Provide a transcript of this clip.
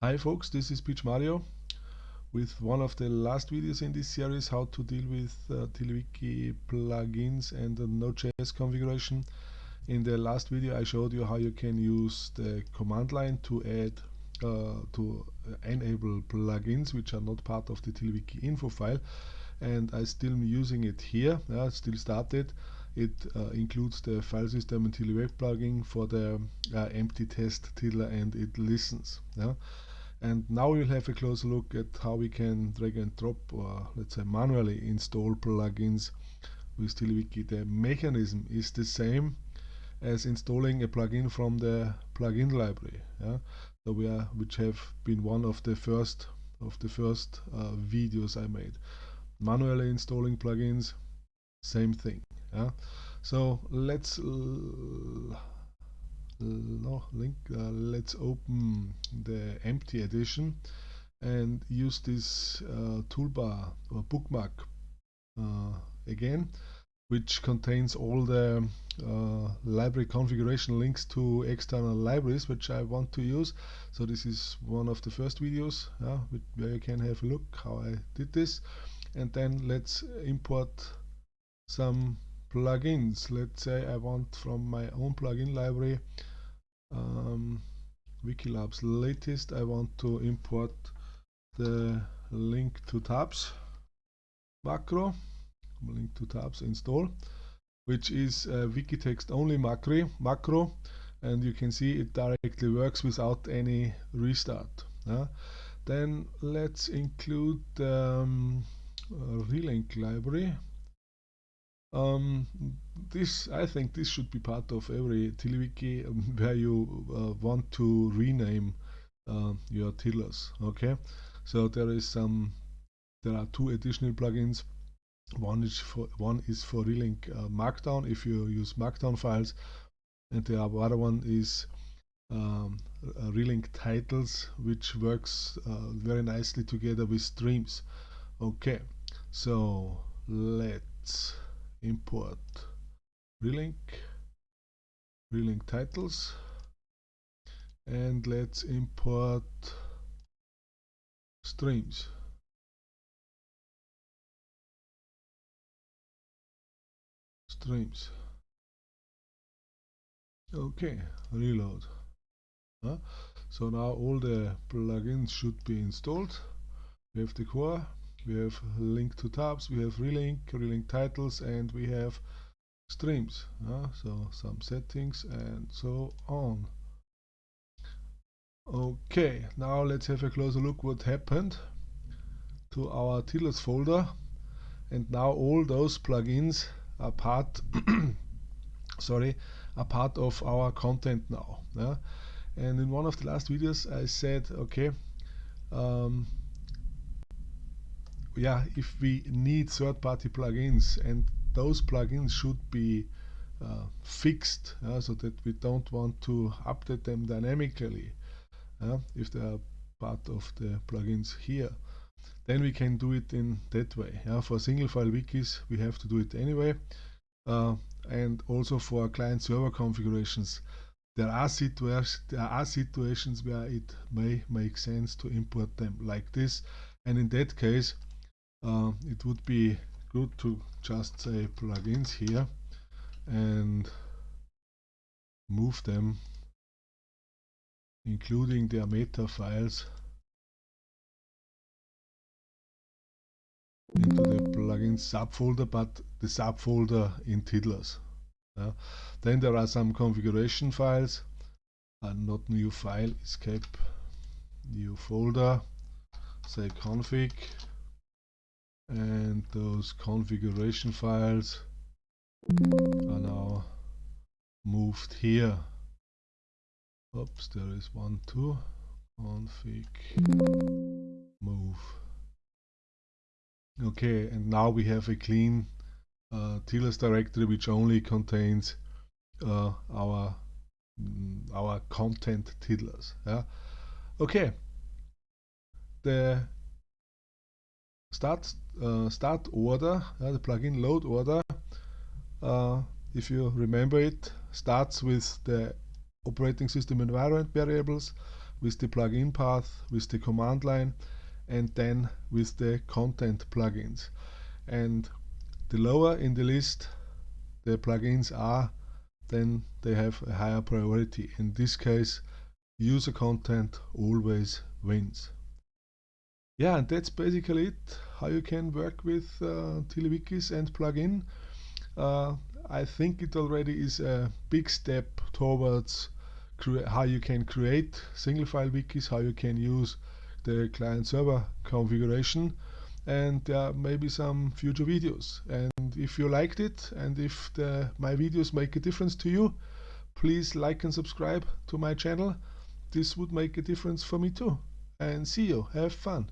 Hi folks, this is Pietsch Mario with one of the last videos in this series how to deal with uh, plugins and the Node.js configuration. In the last video I showed you how you can use the command line to add uh, to enable plugins which are not part of the TiddlyWiki info file and I still am using it here, yeah, still started. It uh, includes the file system and TiddlyWeb plugin for the uh, empty test tiddler and it listens. Yeah and now we'll have a closer look at how we can drag and drop or let's say manually install plugins with TiddlyWiki. The mechanism is the same as installing a plugin from the plugin library. Yeah? So we are, which have been one of the first of the first uh, videos I made. Manually installing plugins, same thing. Yeah? So let's no link uh, let's open the empty edition and use this uh, toolbar or bookmark uh, again which contains all the uh, library configuration links to external libraries which I want to use. So this is one of the first videos where you can have a look how I did this. And then let's import some plugins. Let's say I want from my own plugin library um, Wikilabs. Latest I want to import the link to tabs macro link to tabs install which is a Wikitext only macro macro and you can see it directly works without any restart uh, then let's include um, relink library um, this I think this should be part of every TiddlyWiki um, where you uh, want to rename uh, your tiddlers. Okay, so there is some. There are two additional plugins. One is for one is for relink uh, Markdown if you use Markdown files, and the other one is um, relink titles, which works uh, very nicely together with streams. Okay, so let's import relink relink titles and let's import streams streams okay reload. Huh? so now all the plugins should be installed. We have the core we have link to tabs we have relink relink titles and we have streams uh, so some settings and so on. Okay now let's have a closer look what happened to our tiddlers folder. And now all those plugins are part sorry are part of our content now yeah? and in one of the last videos I said okay um, yeah, if we need third-party plugins and those plugins should be uh, fixed uh, so that we don't want to update them dynamically uh, if they are part of the plugins here then we can do it in that way. For single file wikis we have to do it anyway. Uh, and also for client server configurations there are situations there are situations where it may make sense to import them like this. And in that case uh, it would be good to just say plugins here and move them including their meta files into the plugins subfolder but the subfolder in tiddlers yeah. then there are some configuration files uh, not new file escape new folder say config and those configuration files are now moved here. Oops there is one too. Config move. Okay and now we have a clean uh, TLS directory which only contains uh, our mm, our content tiddlers yeah? Okay. The start uh, start order, uh, the plugin load order, uh, if you remember it, starts with the operating system environment variables, with the plugin path, with the command line, and then with the content plugins. And the lower in the list the plugins are, then they have a higher priority. In this case, user content always wins. Yeah, and that's basically it, how you can work with uh, TiddlyWikis and plugin. Uh, I think it already is a big step towards how you can create single file wikis, how you can use the client server configuration and there are maybe some future videos. And if you liked it and if the, my videos make a difference to you please like and subscribe to my channel. This would make a difference for me too. And see you. Have fun